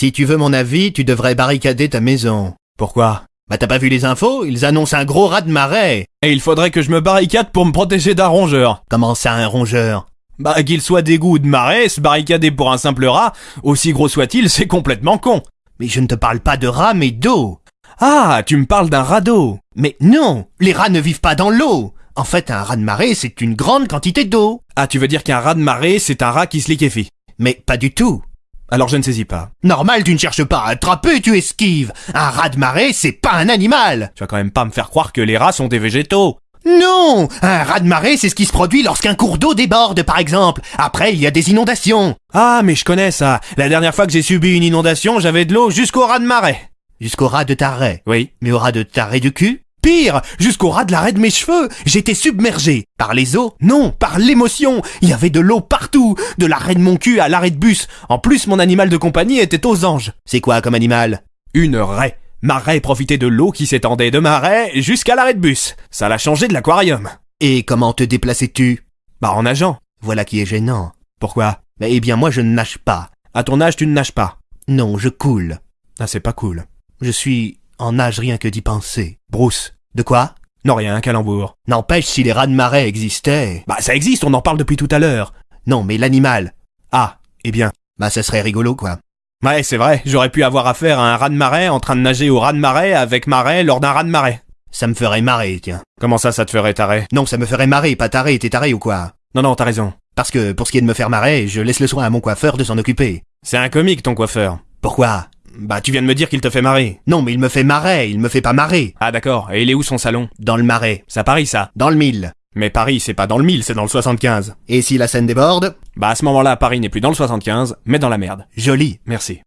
Si tu veux mon avis, tu devrais barricader ta maison. Pourquoi? Bah t'as pas vu les infos? Ils annoncent un gros raz de marée. Et il faudrait que je me barricade pour me protéger d'un rongeur. Comment ça, un rongeur? Bah, qu'il soit d'égout ou de marée, se barricader pour un simple rat, aussi gros soit-il, c'est complètement con. Mais je ne te parle pas de rats, mais d'eau. Ah, tu me parles d'un radeau. Mais non, les rats ne vivent pas dans l'eau. En fait, un rat de marée, c'est une grande quantité d'eau. Ah, tu veux dire qu'un rat de marée, c'est un rat qui se liquéfie. Mais pas du tout. Alors je ne saisis pas. Normal, tu ne cherches pas à attraper, tu esquives. Un rat de marée, c'est pas un animal. Tu vas quand même pas me faire croire que les rats sont des végétaux. Non Un raz de marée, c'est ce qui se produit lorsqu'un cours d'eau déborde, par exemple. Après, il y a des inondations. Ah, mais je connais ça. La dernière fois que j'ai subi une inondation, j'avais de l'eau jusqu'au rat de marée. Jusqu'au ras de ta raie. Oui. Mais au ras de ta raie du cul Pire, jusqu'au ras de l'arrêt de mes cheveux, j'étais submergé. Par les eaux Non, par l'émotion. Il y avait de l'eau partout, de l'arrêt de mon cul à l'arrêt de bus. En plus, mon animal de compagnie était aux anges. C'est quoi comme animal? Une raie. Ma raie profitait de l'eau qui s'étendait de ma raie jusqu'à l'arrêt de bus. Ça l'a changé de l'aquarium. Et comment te déplaçais-tu? Bah en nageant. Voilà qui est gênant. Pourquoi? Eh bien, moi, je ne nage pas. À ton âge, tu ne nages pas. Non, je coule. Ah, c'est pas cool. Je suis en nage rien que d'y penser. Bruce. De quoi? Non, rien, un calembour. N'empêche, si les rats de marée existaient... Bah ça existe, on en parle depuis tout à l'heure. Non, mais l'animal... Ah, eh bien. Bah ça serait rigolo, quoi. Ouais, c'est vrai, j'aurais pu avoir affaire à un rat de marée en train de nager au rat de marée avec marée lors d'un rat de marée. Ça me ferait marrer, tiens. Comment ça, ça te ferait taré Non, ça me ferait marrer, pas taré, t'es taré ou quoi? Non, non, t'as raison. Parce que, pour ce qui est de me faire marrer, je laisse le soin à mon coiffeur de s'en occuper. C'est un comique, ton coiffeur. Pourquoi? Bah, tu viens de me dire qu'il te fait marrer. Non, mais il me fait marrer, il me fait pas marrer. Ah, d'accord, et il est où son salon? Dans le marais. C'est à Paris, ça? Dans le mille. Mais Paris, c'est pas dans le 1000, c'est dans le 75. Et si la scène déborde? Bah, à ce moment-là, Paris n'est plus dans le 75, mais dans la merde. Joli. Merci.